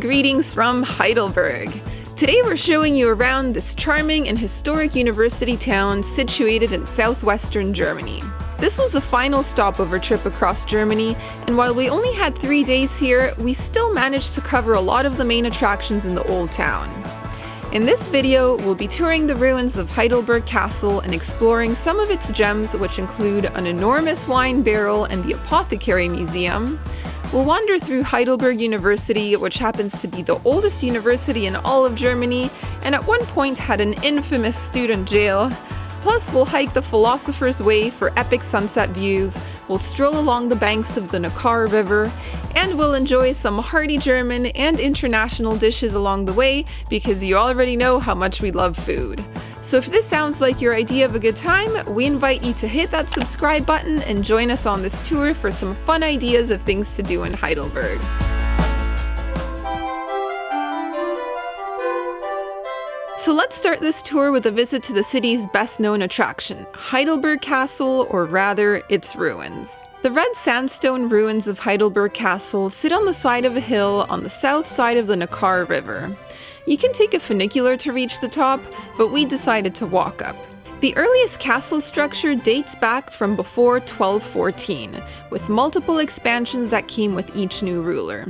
greetings from Heidelberg. Today we're showing you around this charming and historic university town situated in southwestern Germany. This was the final stopover trip across Germany, and while we only had three days here, we still managed to cover a lot of the main attractions in the old town. In this video, we'll be touring the ruins of Heidelberg Castle and exploring some of its gems which include an enormous wine barrel and the Apothecary Museum, We'll wander through Heidelberg University, which happens to be the oldest university in all of Germany, and at one point had an infamous student jail. Plus, we'll hike the Philosopher's Way for epic sunset views, we'll stroll along the banks of the Neckar River, and we'll enjoy some hearty German and international dishes along the way because you already know how much we love food. So if this sounds like your idea of a good time, we invite you to hit that subscribe button and join us on this tour for some fun ideas of things to do in Heidelberg. So let's start this tour with a visit to the city's best known attraction, Heidelberg Castle, or rather, its ruins. The red sandstone ruins of Heidelberg Castle sit on the side of a hill on the south side of the Neckar River. You can take a funicular to reach the top, but we decided to walk up. The earliest castle structure dates back from before 1214, with multiple expansions that came with each new ruler.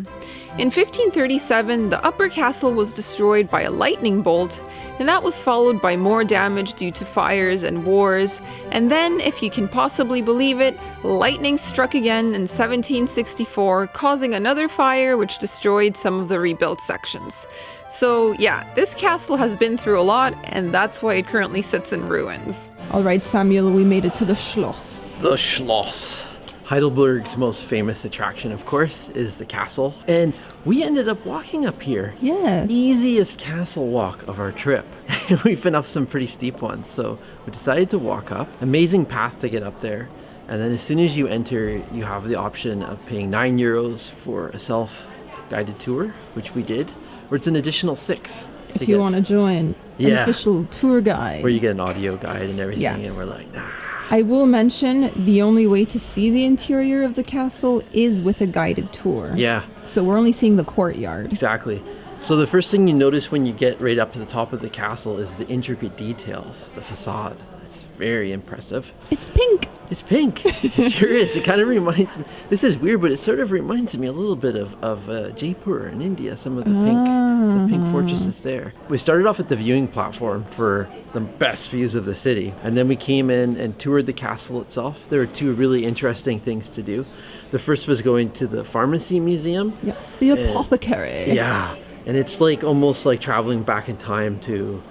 In 1537, the upper castle was destroyed by a lightning bolt, and that was followed by more damage due to fires and wars. And then, if you can possibly believe it, lightning struck again in 1764, causing another fire which destroyed some of the rebuilt sections. So yeah, this castle has been through a lot, and that's why it currently sits in ruins. All right, Samuel, we made it to the Schloss. The Schloss. Heidelberg's most famous attraction, of course, is the castle. And we ended up walking up here. Yeah. Easiest castle walk of our trip. We've been up some pretty steep ones, so we decided to walk up. Amazing path to get up there. And then as soon as you enter, you have the option of paying 9 euros for a self-guided tour, which we did or it's an additional six. If you want to join yeah. an official tour guide. Where you get an audio guide and everything, yeah. and we're like, nah. I will mention the only way to see the interior of the castle is with a guided tour. Yeah. So we're only seeing the courtyard. Exactly. So the first thing you notice when you get right up to the top of the castle is the intricate details, the facade. It's very impressive. It's pink. It's pink. It sure is. It kind of reminds me. This is weird, but it sort of reminds me a little bit of of uh, Jaipur in India. Some of the pink, the pink ah. fortresses there. We started off at the viewing platform for the best views of the city, and then we came in and toured the castle itself. There were two really interesting things to do. The first was going to the pharmacy museum. Yes, the apothecary. yeah, and it's like almost like traveling back in time to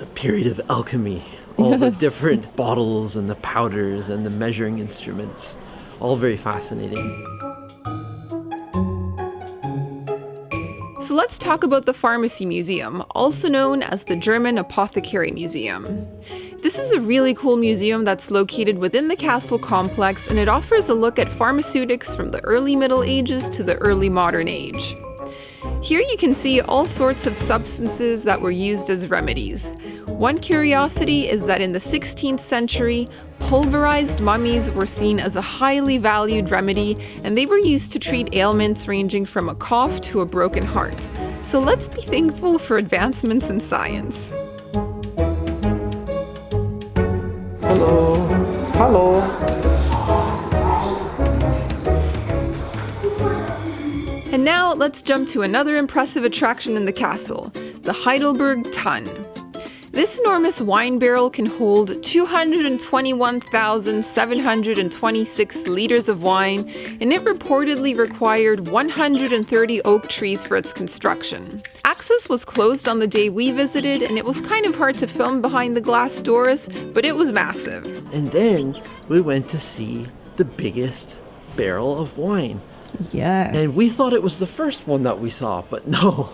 a period of alchemy all the different bottles and the powders and the measuring instruments. All very fascinating. So let's talk about the Pharmacy Museum, also known as the German Apothecary Museum. This is a really cool museum that's located within the castle complex and it offers a look at pharmaceutics from the early Middle Ages to the early modern age. Here you can see all sorts of substances that were used as remedies. One curiosity is that in the 16th century, pulverized mummies were seen as a highly valued remedy and they were used to treat ailments ranging from a cough to a broken heart. So let's be thankful for advancements in science. Hello. Hello. And now let's jump to another impressive attraction in the castle, the Heidelberg Tun. This enormous wine barrel can hold 221,726 liters of wine, and it reportedly required 130 oak trees for its construction. Access was closed on the day we visited, and it was kind of hard to film behind the glass doors, but it was massive. And then we went to see the biggest barrel of wine. Yeah. And we thought it was the first one that we saw, but no,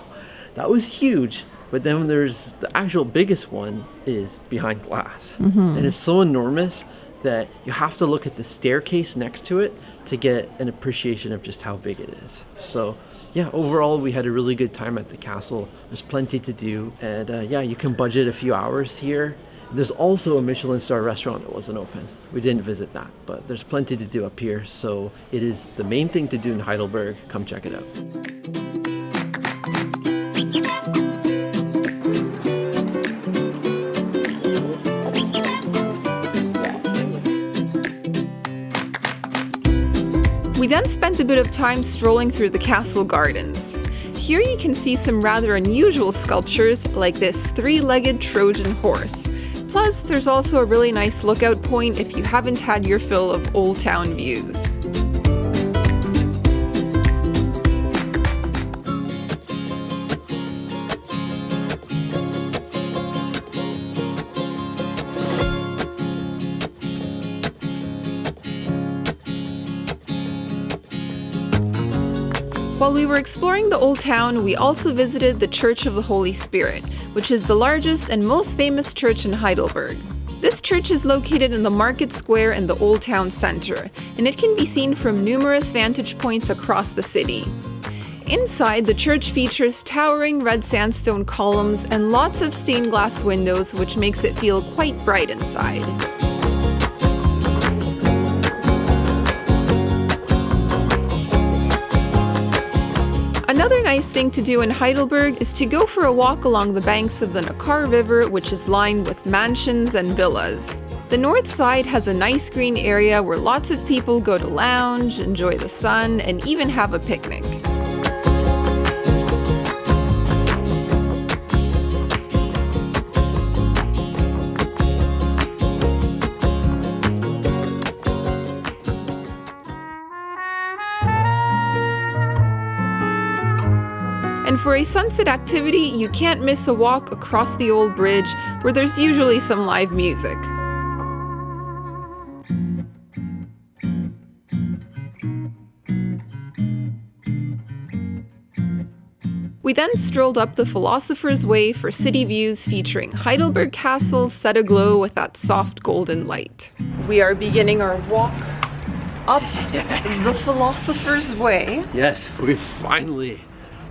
that was huge. But then there's the actual biggest one is behind glass. Mm-hmm. And it's so enormous that you have to look at the staircase next to it to get an appreciation of just how big it is. So yeah, overall we had a really good time at the castle. There's plenty to do. And uh, yeah, you can budget a few hours here there's also a Michelin star restaurant that wasn't open. We didn't visit that, but there's plenty to do up here. So it is the main thing to do in Heidelberg. Come check it out. Spent a bit of time strolling through the castle gardens. Here you can see some rather unusual sculptures like this three-legged Trojan horse. Plus, there's also a really nice lookout point if you haven't had your fill of Old Town views. While we were exploring the Old Town, we also visited the Church of the Holy Spirit, which is the largest and most famous church in Heidelberg. This church is located in the market square in the Old Town Center, and it can be seen from numerous vantage points across the city. Inside, the church features towering red sandstone columns and lots of stained glass windows, which makes it feel quite bright inside. Nice thing to do in Heidelberg is to go for a walk along the banks of the Neckar River, which is lined with mansions and villas. The north side has a nice green area where lots of people go to lounge, enjoy the sun, and even have a picnic. And for a sunset activity, you can't miss a walk across the old bridge where there's usually some live music. We then strolled up the Philosopher's Way for city views featuring Heidelberg Castle set aglow with that soft golden light. We are beginning our walk up the Philosopher's Way. Yes, we finally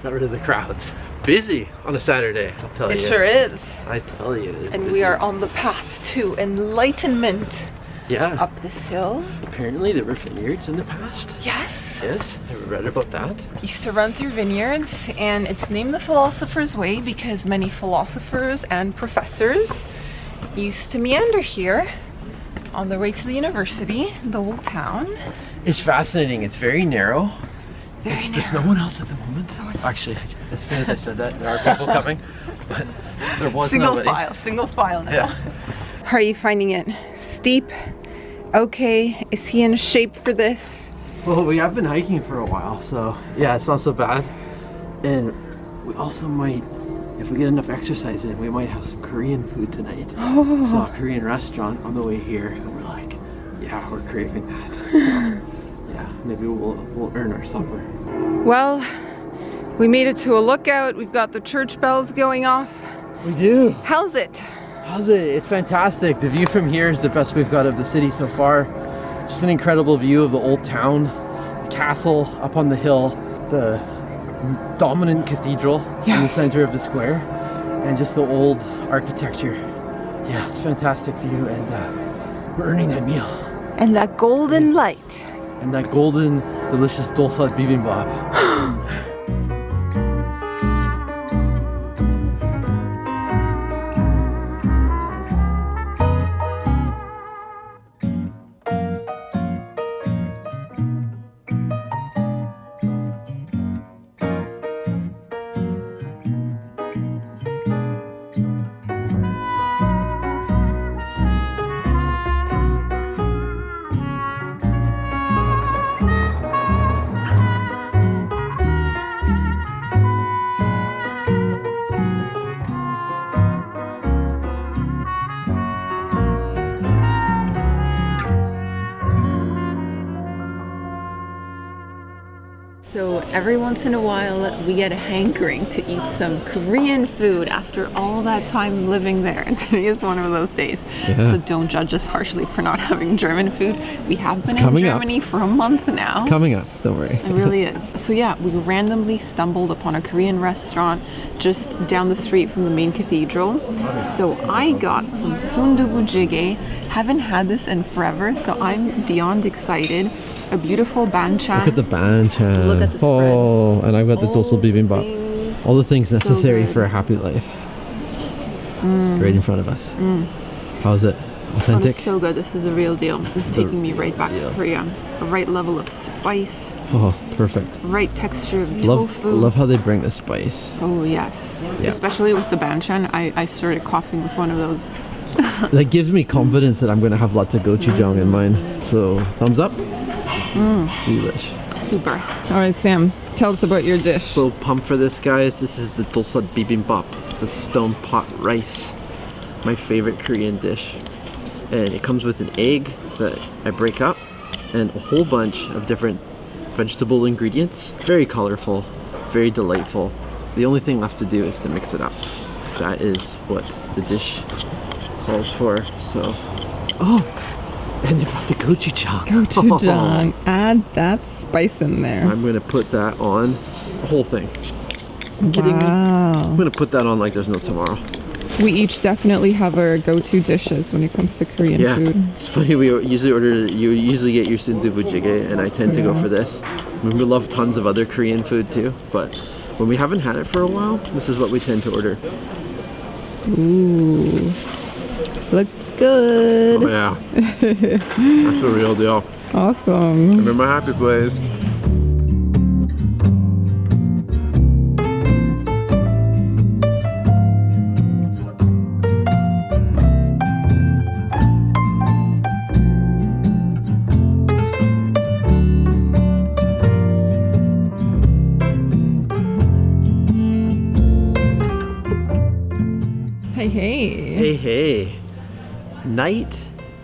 got rid of the crowds. Busy on a Saturday, I'll tell It you. It sure is. I tell you. And we are on the path to enlightenment Yeah. up this hill. Apparently there were vineyards in the past. Yes. Yes, I read about that. Used to run through vineyards, and it's named the Philosopher's Way because many philosophers and professors used to meander here on their way to the university, the old town. It's fascinating. It's very narrow. Very It's- There's narrow. no one else at the moment. Actually, as soon as I said that, there are people coming. But there was Single nobody. file, single file now. Yeah. How are you finding it? Steep? Okay. Is he in shape for this? Well, we have been hiking for a while, so yeah, it's not so bad. And we also might, if we get enough exercise in, we might have some Korean food tonight. Oh. Saw a Korean restaurant on the way here, and we're like, yeah, we're craving that. So, yeah, maybe we'll we'll earn our supper. Well, we made it to a lookout. We've got the church bells going off. We do. How's it? How's it? It's fantastic. The view from here is the best we've got of the city so far. Just an incredible view of the old town, the castle up on the hill, the dominant cathedral in the center of the square, and just the old architecture. Yeah, it's fantastic view, and uh, we're earning that meal. And that golden light. And that golden, delicious dolsot bibimbap. every once in a while, we get a hankering to eat some Korean food after all that time living there. And today is one of those days. Yeah. So don't judge us harshly for not having German food. We have been in coming up. Germany for a month now. Coming up, don't worry. It really is. So yeah, we randomly stumbled upon a Korean restaurant just down the street from the main cathedral. So I got some sundubu jjigae. Haven't had this in forever, so I'm beyond excited. A beautiful banchan. Look at the banchan. Look at the spread. Oh, and I've got the dolsot All bibimbap. All the things necessary good. for a happy life. Right in front of us. How's it? Oh, Authentic. it's so good. This is the real deal. It's taking me right back deal. to Korea. A right level of spice, Oh, perfect. right texture of Love, tofu. love how they bring the spice. Oh yes, Yeah. especially with the banchan. I, I started coughing with one of those. That gives me confidence that I'm gonna have lots of gochujang in mine. So thumbs up. Mm. Delish. Super. All right, Sam, tell us about your dish. So pumped for this, guys. This is the dolsot bibimbap, the stone pot rice. My favorite Korean dish. And it comes with an egg that I break up and a whole bunch of different vegetable ingredients. Very colorful, very delightful. The only thing left to do is to mix it up. That is what the dish calls for. So, oh, and they brought the gochujang. Gochujang. Add that spice in there. I'm gonna put that on the whole thing. You kidding me? I'm gonna put that on like there's no tomorrow. We each definitely have our go-to dishes when it comes to Korean Yeah, food. it's funny. We usually order. You usually get your sundubu jjigae, and I tend to go for this. We love tons of other Korean food too, but when we haven't had it for a while, this is what we tend to order. Ooh. Looks good. Oh yeah, that's the real deal. Awesome. I'm in my happy place. Hey, hey. Hey, hey. Night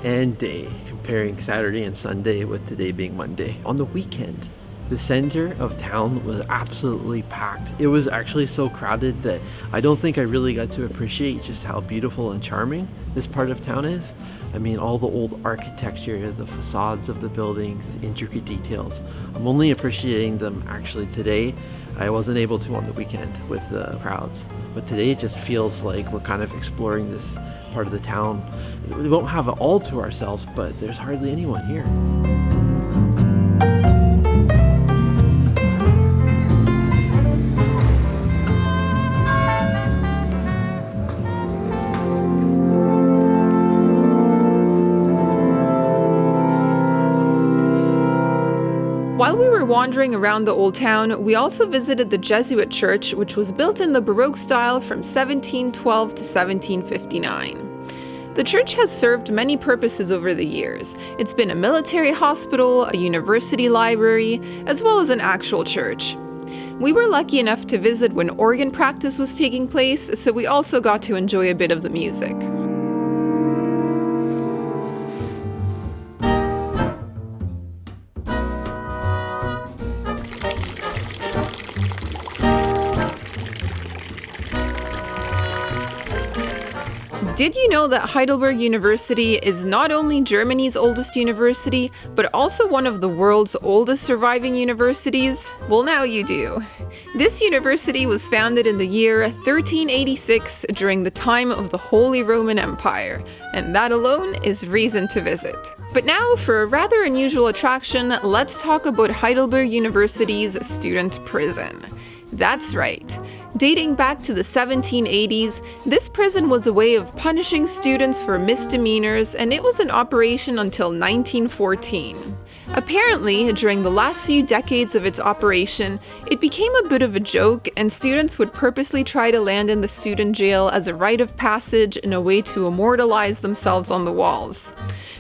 and day, comparing Saturday and Sunday with today being Monday. On the weekend, the center of town was absolutely packed. It was actually so crowded that I don't think I really got to appreciate just how beautiful and charming this part of town is. I mean, all the old architecture, the facades of the buildings, the intricate details. I'm only appreciating them actually today. I wasn't able to on the weekend with the crowds. But today it just feels like we're kind of exploring this part of the town. We won't have it all to ourselves, but there's hardly anyone here. Wandering around the old town, we also visited the Jesuit church, which was built in the Baroque style from 1712 to 1759. The church has served many purposes over the years. It's been a military hospital, a university library, as well as an actual church. We were lucky enough to visit when organ practice was taking place, so we also got to enjoy a bit of the music. Did you know that Heidelberg University is not only Germany's oldest university, but also one of the world's oldest surviving universities? Well, now you do. This university was founded in the year 1386 during the time of the Holy Roman Empire, and that alone is reason to visit. But now, for a rather unusual attraction, let's talk about Heidelberg University's student prison. That's right. Dating back to the 1780s, this prison was a way of punishing students for misdemeanors, and it was in operation until 1914. Apparently, during the last few decades of its operation, it became a bit of a joke, and students would purposely try to land in the student jail as a rite of passage and a way to immortalize themselves on the walls.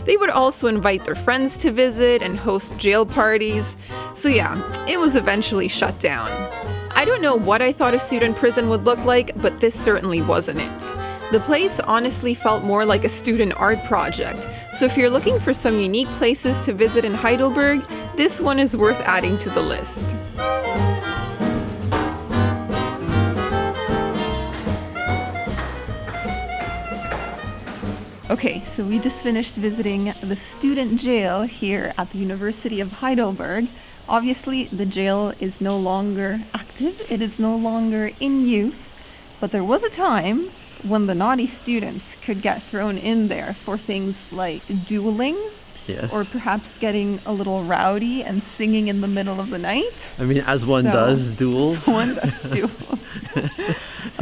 They would also invite their friends to visit and host jail parties. So, yeah, it was eventually shut down. I don't know what I thought a student prison would look like, but this certainly wasn't it. The place honestly felt more like a student art project, so if you're looking for some unique places to visit in Heidelberg, this one is worth adding to the list. Okay, so we just finished visiting the student jail here at the University of Heidelberg. Obviously, the jail is no longer active, it is no longer in use, but there was a time when the naughty students could get thrown in there for things like dueling Yes. or perhaps getting a little rowdy and singing in the middle of the night. I mean, as one So- does duels. As One does duels.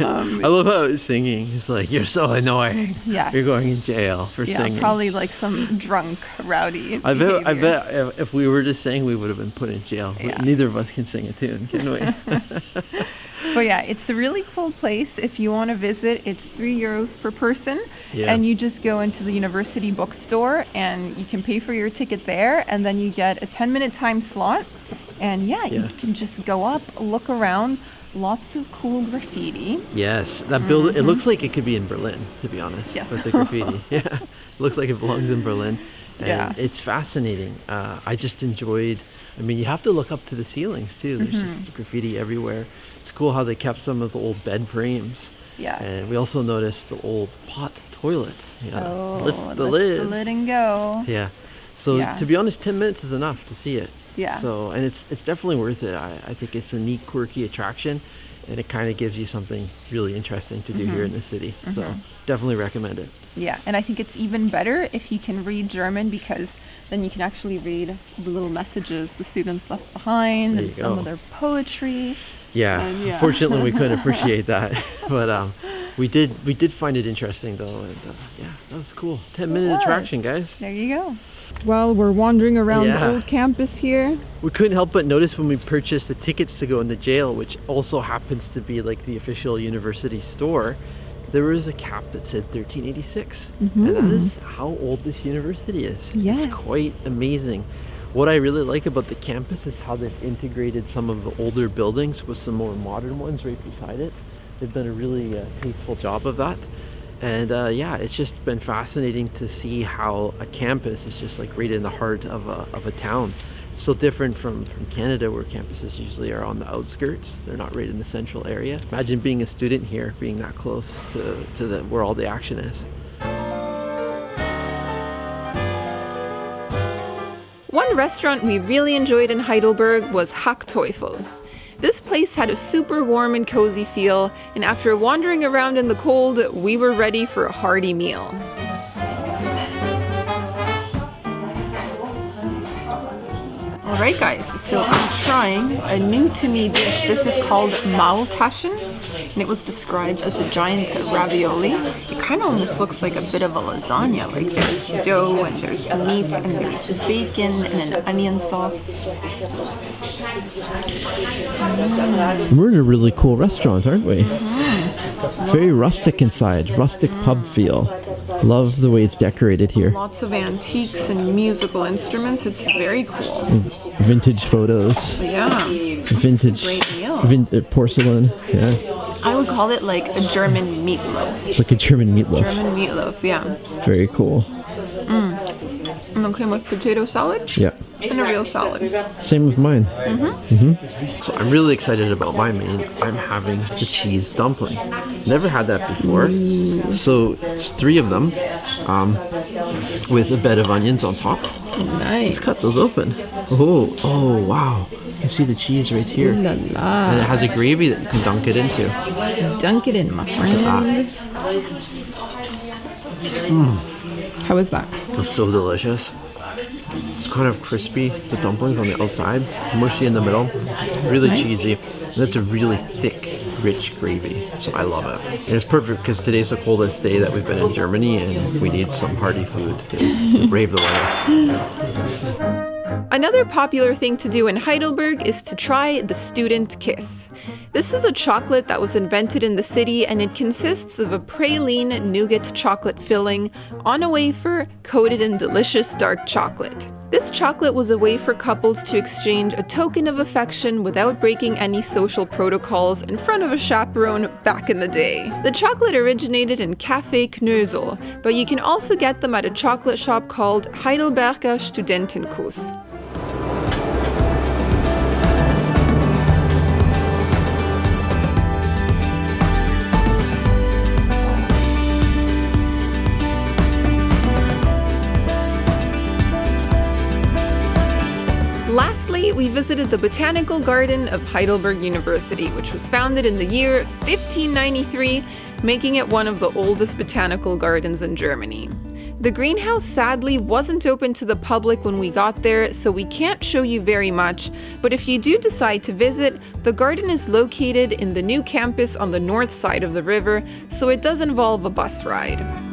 Um, I love how it's singing. It's like you're so annoying. Yes. You're going in jail for Yeah, singing. probably like some drunk, rowdy. I bet. I bet if, if we were to sing, we would have been put in jail. Yeah. Neither of us can sing a tune, can we? But yeah, it's a really cool place. If you want to visit, it's three euros per person, Yeah. and you just go into the university bookstore and you can pay for your ticket there, and then you get a 10 minute time slot. And yeah, you can just go up, look around. Lots of cool graffiti. yes, that build. It looks like it could be in Berlin, to be honest. Mm-hmm. With the graffiti. yeah, looks like it belongs in Berlin. And Yeah. it's fascinating. Uh, I just enjoyed. I mean, you have to look up to the ceilings too. There's Mm-hmm. just graffiti everywhere. It's cool how they kept some of the old bed frames. Yes. And we also noticed the old pot toilet. You know, Oh, lift the lift lid. the lid and go. Yeah. So Yeah. to be honest, ten minutes is enough to see it. Yeah. So and it's it's definitely worth it. I, I think it's a neat, quirky attraction, and it kind of gives you something really interesting to do here Mm-hmm. in the city. So definitely recommend it. Yeah, and I think it's even better if you can read German because then you can actually read the little messages the students left behind and you some of their poetry. Yeah. And yeah. Unfortunately, we couldn't appreciate that, but um, we did we did find it interesting though, and uh, yeah, that was cool. Ten minute was. attraction, guys. There you go. While we're wandering around Yeah. the old campus here, We couldn't help but notice when we purchased the tickets to go in the jail, which also happens to be like the official university store, there was a cap that said 1386. And that is how old this university is. Yes. It's quite amazing. What I really like about the campus is how they've integrated some of the older buildings with some more modern ones right beside it. They've done a really uh, tasteful job of that. And uh, yeah, it's just been fascinating to see how a campus is just like right in the heart of a, of a town. It's so different from, from Canada where campuses usually are on the outskirts. They're not right in the central area. Imagine being a student here, being that close to, to the, where all the action is. One restaurant we really enjoyed in Heidelberg was Hackteufel. This place had a super warm and cozy feel, and after wandering around in the cold, we were ready for a hearty meal. Alright guys, so I'm trying a new to me dish. This is called Maultaschen, and it was described as a giant ravioli. It kind of almost looks like a bit of a lasagna, like there's dough and there's meat and there's bacon and an onion sauce. We're in a really cool restaurant, aren't we? It's very rustic inside, rustic pub feel. Love the way it's decorated here. Lots of antiques and musical instruments. It's very cool. Vintage photos, Yeah, vintage great meal. vin- uh, porcelain. Yeah, I would call it like a German meatloaf. it's like a German meatloaf. German meatloaf, yeah. Very cool. And then came with potato salad Yeah. and a real salad. Same with mine. Mm-hmm. Mm -hmm. So I'm really excited about my main. I'm having the cheese dumpling. Never had that before. So it's three of them, um, with a bed of onions on top. Nice. Let's cut those open. Oh, oh wow! You can see the cheese right here, la and it has a gravy that you can dunk it into. dunk it in, my friend. How is that? It's so delicious. It's kind of crispy, the dumplings on the outside, mushy in the middle, really cheesy. And it's a really thick, rich gravy. So I love it. And it's perfect because today's the coldest day that we've been in Germany and we need some hearty food to, to brave the weather. Another popular thing to do in Heidelberg is to try the student kiss. This is a chocolate that was invented in the city and it consists of a praline nougat chocolate filling on a wafer coated in delicious dark chocolate. This chocolate was a way for couples to exchange a token of affection without breaking any social protocols in front of a chaperone back in the day. The chocolate originated in Café Knösel, but you can also get them at a chocolate shop called Heidelberger Studentenkuss. Visited the Botanical Garden of Heidelberg University, which was founded in the year 1593, making it one of the oldest botanical gardens in Germany. The greenhouse sadly wasn't open to the public when we got there, so we can't show you very much, but if you do decide to visit, the garden is located in the new campus on the north side of the river, so it does involve a bus ride.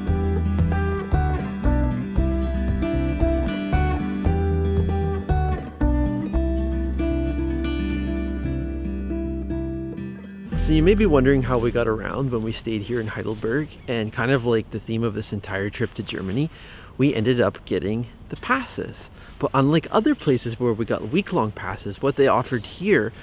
So you may be wondering how we got around when we stayed here in Heidelberg and kind of like the theme of this entire trip to Germany, we ended up getting the passes. But unlike other places where we got week-long passes, what they offered here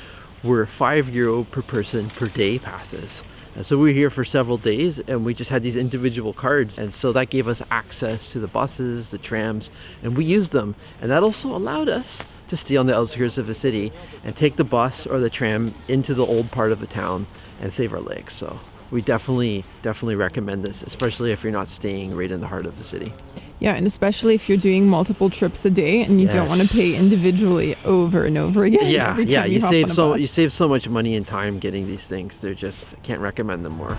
were 5 euro per person per day passes. And so we were here for several days and we just had these individual cards. And so that gave us access to the buses, the trams, and we used them. And that also allowed us to stay on the outskirts of the city and take the bus or the tram into the old part of the town and save our legs. So we definitely, definitely recommend this, especially if you're not staying right in the heart of the city. Yeah, and especially if you're doing multiple trips a day and you don't want to pay individually over and over again. Yeah, yeah, time you save so bus. you save so much money and time getting these things. They're just can't recommend them more.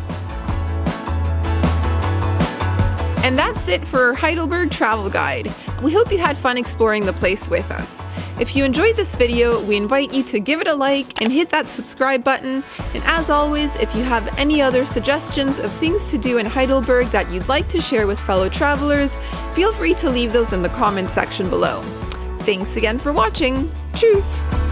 And that's it for Heidelberg Travel Guide. We hope you had fun exploring the place with us. If you enjoyed this video, we invite you to give it a like and hit that subscribe button. And as always, if you have any other suggestions of things to do in Heidelberg that you'd like to share with fellow travelers, feel free to leave those in the comments section below. Thanks again for watching. Tschüss!